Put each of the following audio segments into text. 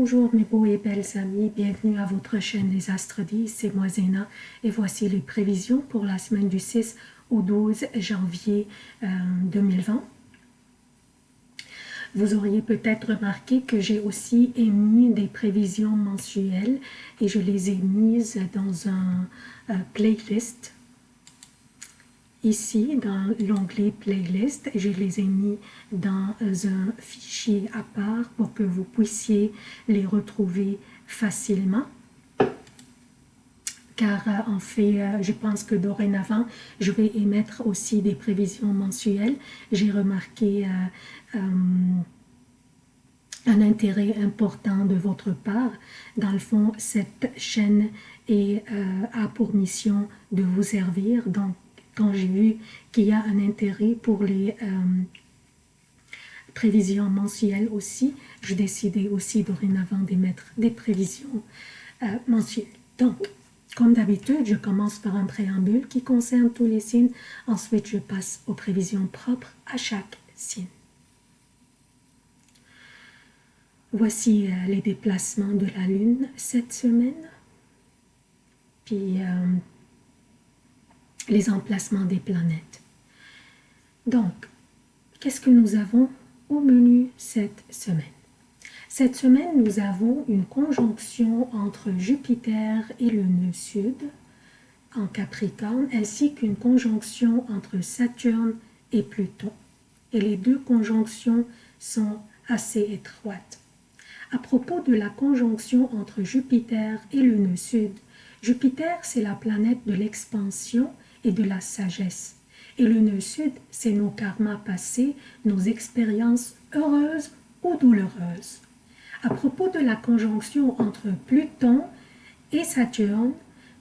Bonjour mes beaux et belles amis, bienvenue à votre chaîne Les Astres 10, c'est moi Zéna. Et voici les prévisions pour la semaine du 6 au 12 janvier 2020. Euh, Vous auriez peut-être remarqué que j'ai aussi émis des prévisions mensuelles et je les ai mises dans un euh, playlist Ici, dans l'onglet Playlist, je les ai mis dans un fichier à part pour que vous puissiez les retrouver facilement. Car euh, en fait, euh, je pense que dorénavant, je vais émettre aussi des prévisions mensuelles. J'ai remarqué euh, un intérêt important de votre part. Dans le fond, cette chaîne est, a pour mission de vous servir. Donc, quand j'ai vu qu'il y a un intérêt pour les euh, prévisions mensuelles aussi, je décidais aussi dorénavant d'émettre des prévisions euh, mensuelles. Donc, comme d'habitude, je commence par un préambule qui concerne tous les signes. Ensuite, je passe aux prévisions propres à chaque signe. Voici euh, les déplacements de la Lune cette semaine. Puis, les emplacements des planètes. Donc, qu'est-ce que nous avons au menu cette semaine? Cette semaine, nous avons une conjonction entre Jupiter et le nœud sud en Capricorne, ainsi qu'une conjonction entre Saturne et Pluton. Et les deux conjonctions sont assez étroites. À propos de la conjonction entre Jupiter et le nœud sud, Jupiter, c'est la planète de l'expansion et de la sagesse. Et le nœud sud, c'est nos karmas passés, nos expériences heureuses ou douloureuses. À propos de la conjonction entre Pluton et Saturne,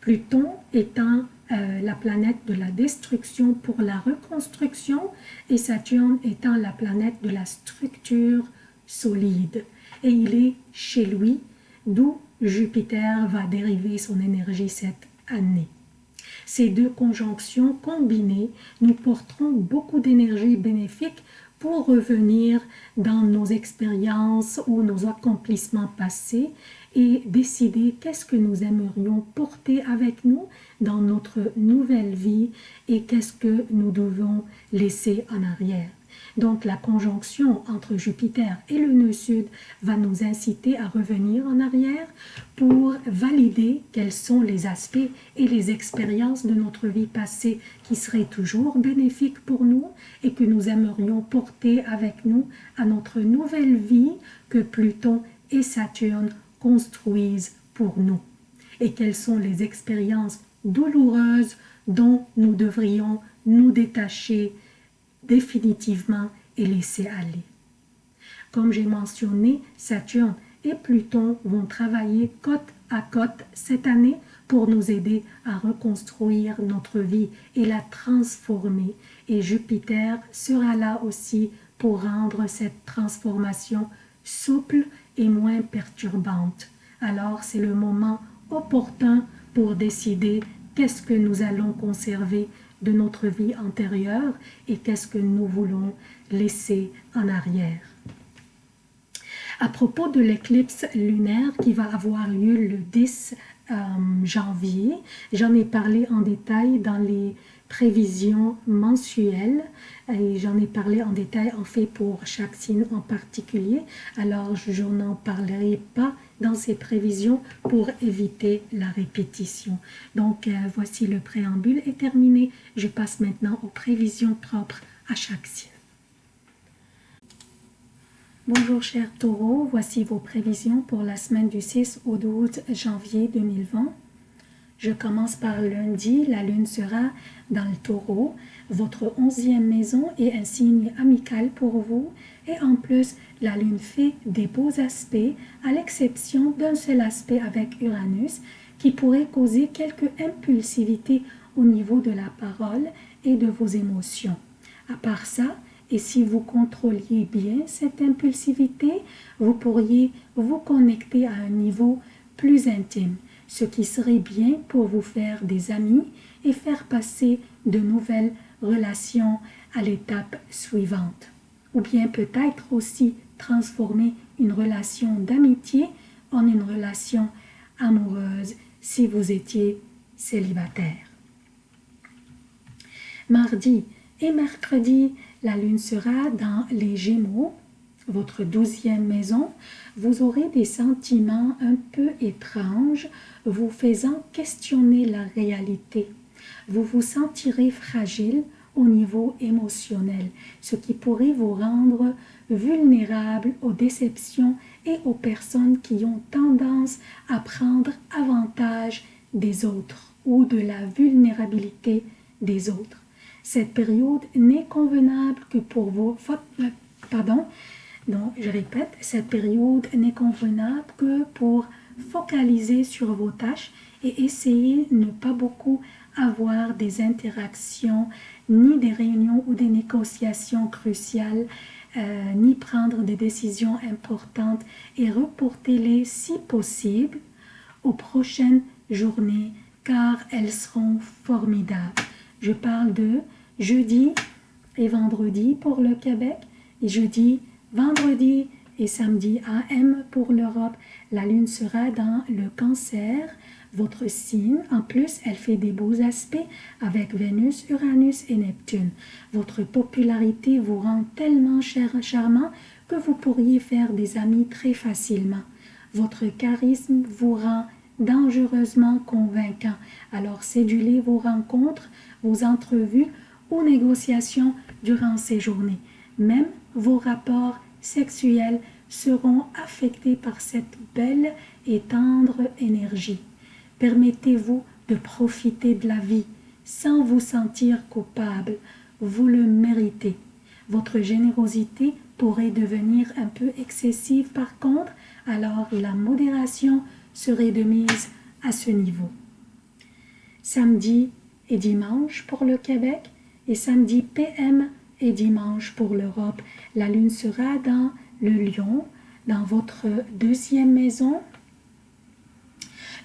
Pluton étant euh, la planète de la destruction pour la reconstruction et Saturne étant la planète de la structure solide. Et il est chez lui, d'où Jupiter va dériver son énergie cette année. Ces deux conjonctions combinées nous porteront beaucoup d'énergie bénéfique pour revenir dans nos expériences ou nos accomplissements passés et décider qu'est-ce que nous aimerions porter avec nous dans notre nouvelle vie et qu'est-ce que nous devons laisser en arrière. Donc la conjonction entre Jupiter et le nœud sud va nous inciter à revenir en arrière pour valider quels sont les aspects et les expériences de notre vie passée qui seraient toujours bénéfiques pour nous et que nous aimerions porter avec nous à notre nouvelle vie que Pluton et Saturne construisent pour nous. Et quelles sont les expériences douloureuses dont nous devrions nous détacher définitivement et laisser aller. Comme j'ai mentionné, Saturne et Pluton vont travailler côte à côte cette année pour nous aider à reconstruire notre vie et la transformer. Et Jupiter sera là aussi pour rendre cette transformation souple et moins perturbante. Alors c'est le moment opportun pour décider qu'est-ce que nous allons conserver de notre vie antérieure et qu'est-ce que nous voulons laisser en arrière. À propos de l'éclipse lunaire qui va avoir lieu le 10 euh, janvier, j'en ai parlé en détail dans les prévisions mensuelles et j'en ai parlé en détail en fait pour chaque signe en particulier alors je n'en parlerai pas dans ces prévisions pour éviter la répétition. Donc euh, voici le préambule est terminé. Je passe maintenant aux prévisions propres à chaque signe. Bonjour chers taureaux, voici vos prévisions pour la semaine du 6 au 12 janvier 2020. Je commence par lundi, la lune sera dans le taureau. Votre onzième maison est un signe amical pour vous et en plus, la lune fait des beaux aspects à l'exception d'un seul aspect avec Uranus qui pourrait causer quelque impulsivité au niveau de la parole et de vos émotions. À part ça, et si vous contrôliez bien cette impulsivité, vous pourriez vous connecter à un niveau plus intime ce qui serait bien pour vous faire des amis et faire passer de nouvelles relations à l'étape suivante. Ou bien peut-être aussi transformer une relation d'amitié en une relation amoureuse si vous étiez célibataire. Mardi et mercredi, la lune sera dans les Gémeaux, votre douzième maison. Vous aurez des sentiments un peu étranges, vous faisant questionner la réalité. Vous vous sentirez fragile au niveau émotionnel, ce qui pourrait vous rendre vulnérable aux déceptions et aux personnes qui ont tendance à prendre avantage des autres ou de la vulnérabilité des autres. Cette période n'est convenable que pour vous. Euh, pardon, donc je répète, cette période n'est convenable que pour focaliser sur vos tâches et essayer de ne pas beaucoup avoir des interactions, ni des réunions ou des négociations cruciales, euh, ni prendre des décisions importantes et reportez-les si possible aux prochaines journées car elles seront formidables. Je parle de jeudi et vendredi pour le Québec et jeudi, vendredi et samedi AM pour l'Europe. La lune sera dans le cancer, votre signe. En plus, elle fait des beaux aspects avec Vénus, Uranus et Neptune. Votre popularité vous rend tellement cher, charmant que vous pourriez faire des amis très facilement. Votre charisme vous rend dangereusement convaincant. Alors sédulez vos rencontres, vos entrevues ou négociations durant ces journées. Même vos rapports sexuels seront affectés par cette belle et tendre énergie. Permettez-vous de profiter de la vie sans vous sentir coupable. Vous le méritez. Votre générosité pourrait devenir un peu excessive par contre, alors la modération serait de mise à ce niveau. Samedi et dimanche pour le Québec et samedi PM et dimanche pour l'Europe. La lune sera dans le lion, dans votre deuxième maison.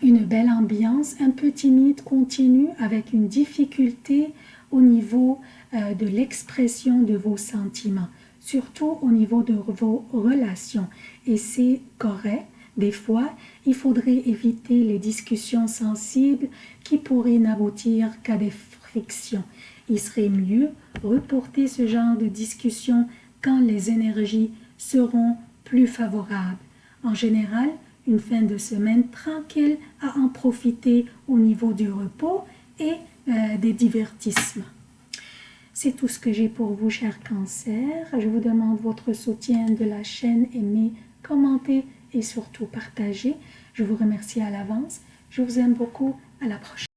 Une belle ambiance, un peu timide, continue, avec une difficulté au niveau euh, de l'expression de vos sentiments, surtout au niveau de vos relations. Et c'est correct, des fois, il faudrait éviter les discussions sensibles qui pourraient n'aboutir qu'à des frictions. Il serait mieux reporter ce genre de discussion quand les énergies seront plus favorables. En général, une fin de semaine tranquille à en profiter au niveau du repos et euh, des divertissements. C'est tout ce que j'ai pour vous, chers cancers. Je vous demande votre soutien de la chaîne, aimez, commentez et surtout partagez. Je vous remercie à l'avance. Je vous aime beaucoup. À la prochaine.